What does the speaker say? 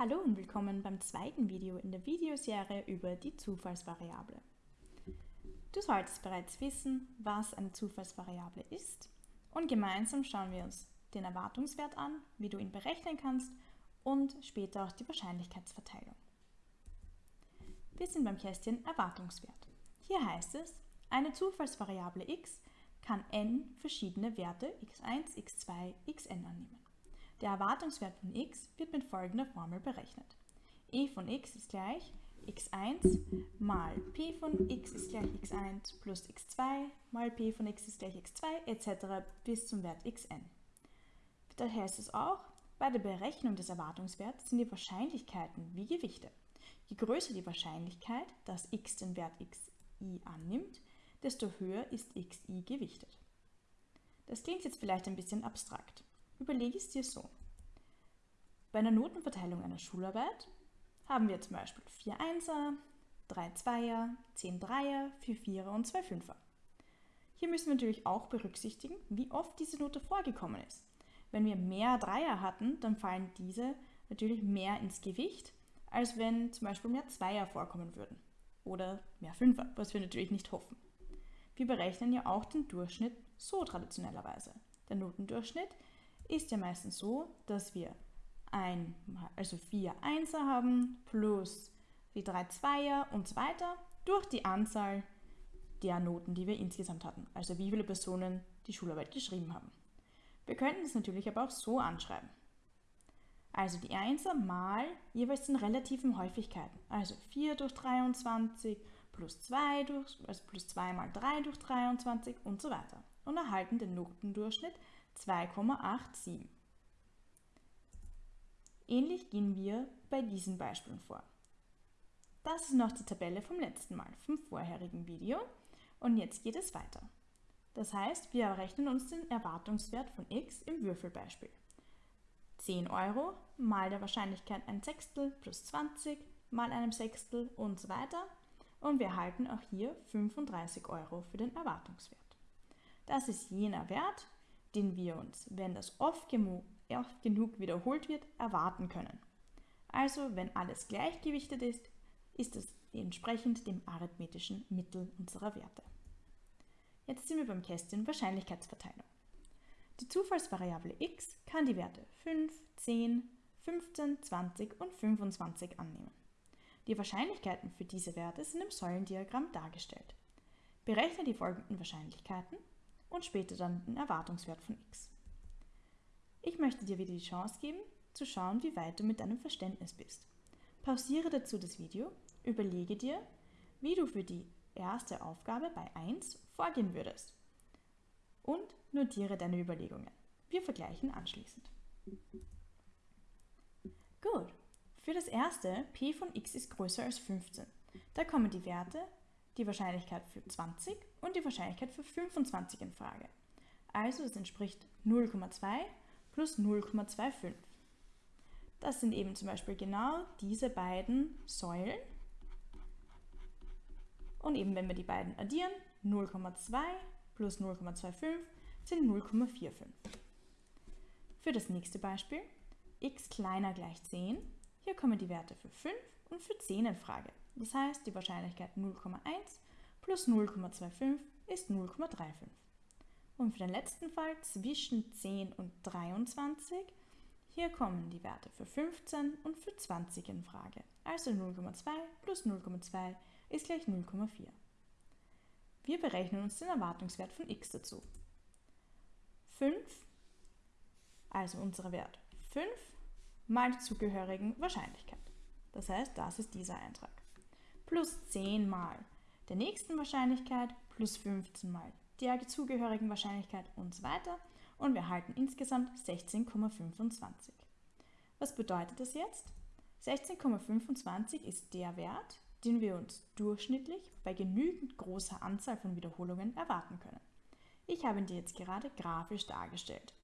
Hallo und willkommen beim zweiten Video in der Videoserie über die Zufallsvariable. Du solltest bereits wissen, was eine Zufallsvariable ist und gemeinsam schauen wir uns den Erwartungswert an, wie du ihn berechnen kannst und später auch die Wahrscheinlichkeitsverteilung. Wir sind beim Kästchen Erwartungswert. Hier heißt es, eine Zufallsvariable x kann n verschiedene Werte x1, x2, xn annehmen. Der Erwartungswert von x wird mit folgender Formel berechnet. e von x ist gleich x1 mal p von x ist gleich x1 plus x2 mal p von x ist gleich x2 etc. bis zum Wert xn. Daher ist es auch, bei der Berechnung des Erwartungswerts sind die Wahrscheinlichkeiten wie Gewichte. Je größer die Wahrscheinlichkeit, dass x den Wert xi annimmt, desto höher ist xi gewichtet. Das klingt jetzt vielleicht ein bisschen abstrakt. Überlege es dir so. Bei einer Notenverteilung einer Schularbeit haben wir zum Beispiel 4 Einser, 3 Zweier, 10 Dreier, 4 Vierer und 2 Fünfer. Hier müssen wir natürlich auch berücksichtigen, wie oft diese Note vorgekommen ist. Wenn wir mehr Dreier hatten, dann fallen diese natürlich mehr ins Gewicht, als wenn zum Beispiel mehr Zweier vorkommen würden. Oder mehr Fünfer, was wir natürlich nicht hoffen. Wir berechnen ja auch den Durchschnitt so traditionellerweise. Der Notendurchschnitt ist ja meistens so, dass wir ein, also vier Einser haben plus die drei Zweier und so weiter durch die Anzahl der Noten, die wir insgesamt hatten. Also wie viele Personen die Schularbeit geschrieben haben. Wir könnten es natürlich aber auch so anschreiben. Also die Einser mal jeweils den relativen Häufigkeiten. Also 4 durch 23 plus 2 durch, also plus 2 mal 3 durch 23 und so weiter. Und erhalten den Notendurchschnitt 2,87. Ähnlich gehen wir bei diesen Beispielen vor. Das ist noch die Tabelle vom letzten Mal, vom vorherigen Video. Und jetzt geht es weiter. Das heißt, wir errechnen uns den Erwartungswert von x im Würfelbeispiel. 10 Euro mal der Wahrscheinlichkeit ein Sechstel plus 20 mal einem Sechstel und so weiter. Und wir erhalten auch hier 35 Euro für den Erwartungswert. Das ist jener Wert, den wir uns, wenn das oft, oft genug wiederholt wird, erwarten können. Also, wenn alles gleichgewichtet ist, ist es entsprechend dem arithmetischen Mittel unserer Werte. Jetzt sind wir beim Kästchen Wahrscheinlichkeitsverteilung. Die Zufallsvariable x kann die Werte 5, 10, 15, 20 und 25 annehmen. Die Wahrscheinlichkeiten für diese Werte sind im Säulendiagramm dargestellt. Berechne die folgenden Wahrscheinlichkeiten und später dann den Erwartungswert von x. Ich möchte dir wieder die Chance geben, zu schauen, wie weit du mit deinem Verständnis bist. Pausiere dazu das Video, überlege dir, wie du für die erste Aufgabe bei 1 vorgehen würdest und notiere deine Überlegungen. Wir vergleichen anschließend. Gut, für das erste, p von x ist größer als 15. Da kommen die Werte die Wahrscheinlichkeit für 20 und die Wahrscheinlichkeit für 25 in Frage. Also es entspricht 0,2 plus 0,25. Das sind eben zum Beispiel genau diese beiden Säulen. Und eben wenn wir die beiden addieren, 0,2 plus 0,25 sind 0,45. Für das nächste Beispiel, x kleiner gleich 10, hier kommen die Werte für 5 und für 10 in Frage. Das heißt, die Wahrscheinlichkeit 0,1 plus 0,25 ist 0,35. Und für den letzten Fall zwischen 10 und 23, hier kommen die Werte für 15 und für 20 in Frage. Also 0,2 plus 0,2 ist gleich 0,4. Wir berechnen uns den Erwartungswert von x dazu. 5, also unser Wert 5, mal die zugehörigen Wahrscheinlichkeit. Das heißt, das ist dieser Eintrag plus 10 mal der nächsten Wahrscheinlichkeit plus 15 mal der zugehörigen Wahrscheinlichkeit und so weiter und wir erhalten insgesamt 16,25. Was bedeutet das jetzt? 16,25 ist der Wert, den wir uns durchschnittlich bei genügend großer Anzahl von Wiederholungen erwarten können. Ich habe ihn dir jetzt gerade grafisch dargestellt.